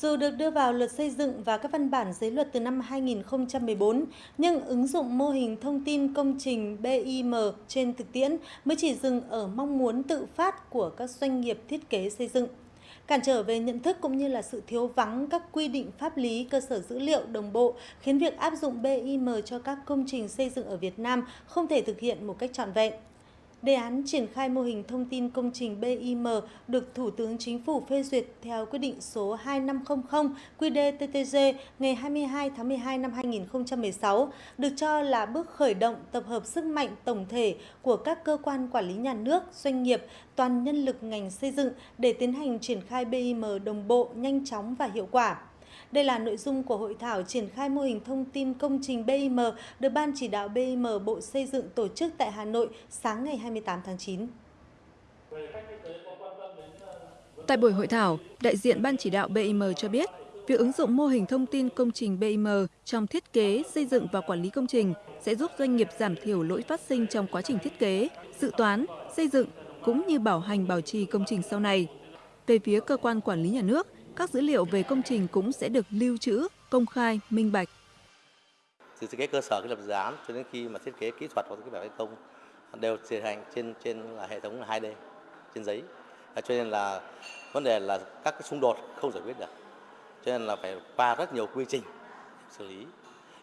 Dù được đưa vào luật xây dựng và các văn bản dưới luật từ năm 2014, nhưng ứng dụng mô hình thông tin công trình BIM trên thực tiễn mới chỉ dừng ở mong muốn tự phát của các doanh nghiệp thiết kế xây dựng. Cản trở về nhận thức cũng như là sự thiếu vắng các quy định pháp lý cơ sở dữ liệu đồng bộ khiến việc áp dụng BIM cho các công trình xây dựng ở Việt Nam không thể thực hiện một cách trọn vẹn. Đề án triển khai mô hình thông tin công trình BIM được Thủ tướng Chính phủ phê duyệt theo quyết định số 2500 QĐ-TTG ngày 22 tháng 12 năm 2016, được cho là bước khởi động tập hợp sức mạnh tổng thể của các cơ quan quản lý nhà nước, doanh nghiệp, toàn nhân lực ngành xây dựng để tiến hành triển khai BIM đồng bộ, nhanh chóng và hiệu quả. Đây là nội dung của hội thảo triển khai mô hình thông tin công trình BIM được Ban chỉ đạo BIM Bộ Xây dựng tổ chức tại Hà Nội sáng ngày 28 tháng 9. Tại buổi hội thảo, đại diện Ban chỉ đạo BIM cho biết, việc ứng dụng mô hình thông tin công trình BIM trong thiết kế, xây dựng và quản lý công trình sẽ giúp doanh nghiệp giảm thiểu lỗi phát sinh trong quá trình thiết kế, dự toán, xây dựng cũng như bảo hành bảo trì công trình sau này. Về phía cơ quan quản lý nhà nước, các dữ liệu về công trình cũng sẽ được lưu trữ, công khai, minh bạch. Từ thiết kế cơ sở cái lập dự án cho đến khi mà thiết kế kỹ thuật hoặc thiết kế thi công đều tiến hành trên trên là hệ thống 2D trên giấy. Cho nên là vấn đề là các cái xung đột không giải quyết được. Cho nên là phải qua rất nhiều quy trình xử lý.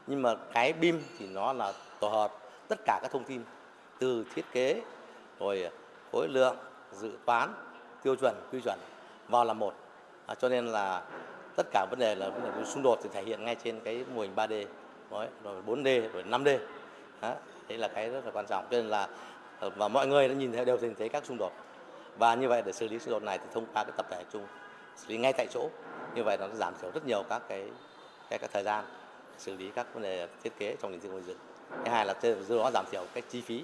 Nhưng mà cái BIM thì nó là tổ hợp tất cả các thông tin từ thiết kế rồi khối lượng, dự toán, tiêu chuẩn, quy chuẩn vào là một à, cho nên là tất cả vấn đề là vấn đề xung đột thì thể hiện ngay trên cái mô hình 3D rồi 4D rồi 5D đó. đấy là cái rất là quan trọng. Cho nên là ờ, và mọi người đã nhìn thấy đều nhìn thấy các xung đột. Và như vậy để xử lý xung đột này thì thông qua cái tập thể chung xử lý ngay tại chỗ. Như vậy nó giảm thiểu rất nhiều các cái cái, cái thời gian xử lý các vấn đề thiết kế trong lĩnh vực xây dựng thứ hai là từ đó giảm thiểu cái chi phí.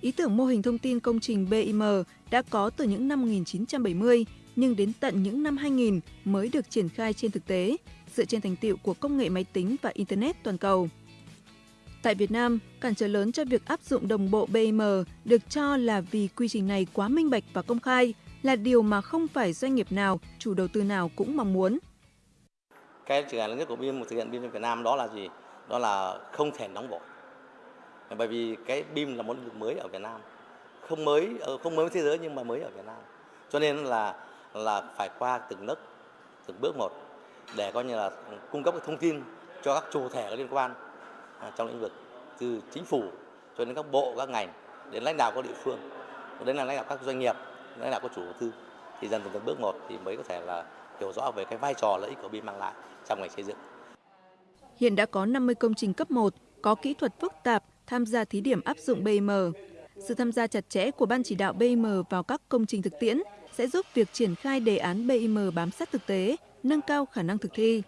Ý tưởng mô hình thông tin công trình BIM đã có từ những năm 1970 nhưng đến tận những năm 2000 mới được triển khai trên thực tế, dựa trên thành tiệu của công nghệ máy tính và Internet toàn cầu. Tại Việt Nam, cản trở lớn cho việc áp dụng đồng bộ BIM được cho là vì quy trình này quá minh bạch và công khai, là điều mà không phải doanh nghiệp nào, chủ đầu tư nào cũng mong muốn. Cái trở ngại lớn nhất của BIM thực hiện BIM Việt Nam đó là gì? Đó là không thể nóng vội. Bởi vì cái BIM là một lĩnh vực mới ở Việt Nam, không mới ờ, không mới với thế giới nhưng mà mới ở Việt Nam. Cho nên là là phải qua từng nấc từng bước một để coi như là cung cấp thông tin cho các chủ thể liên quan à, trong lĩnh vực từ chính phủ cho đến các bộ, các ngành, đến lãnh đạo các địa phương, đến là lãnh đạo các doanh nghiệp, lãnh đạo các chủ đầu tư thì dần dần từng bước một thì mới có thể là hiểu rõ về cái vai trò lợi ích của BIM mang lại trong ngành xây dựng. Hiện đã có 50 công trình cấp 1 có kỹ thuật phức tạp, tham gia thí điểm áp dụng BIM. Sự tham gia chặt chẽ của Ban chỉ đạo BIM vào các công trình thực tiễn sẽ giúp việc triển khai đề án BIM bám sát thực tế, nâng cao khả năng thực thi.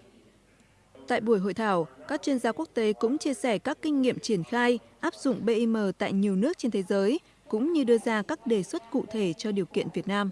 Tại buổi hội thảo, các chuyên gia quốc tế cũng chia sẻ các kinh nghiệm triển khai, áp dụng BIM tại nhiều nước trên thế giới, cũng như đưa ra các đề xuất cụ thể cho điều kiện Việt Nam.